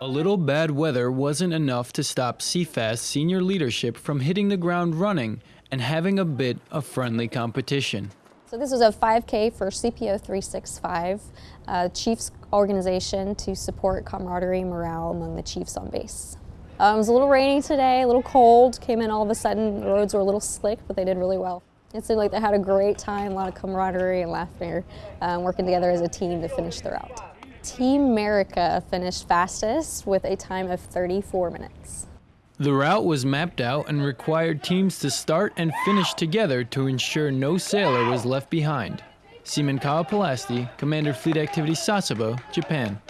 A little bad weather wasn't enough to stop CFAS senior leadership from hitting the ground running and having a bit of friendly competition. So this was a 5K for CPO 365, uh, Chiefs organization to support camaraderie and morale among the Chiefs on base. Um, it was a little rainy today, a little cold, came in all of a sudden, the roads were a little slick, but they did really well. It seemed like they had a great time, a lot of camaraderie and laughter, um, working together as a team to finish the route. Team America finished fastest with a time of 34 minutes. The route was mapped out and required teams to start and finish together to ensure no sailor was left behind. Seaman Kyle Commander Fleet Activity Sasebo, Japan.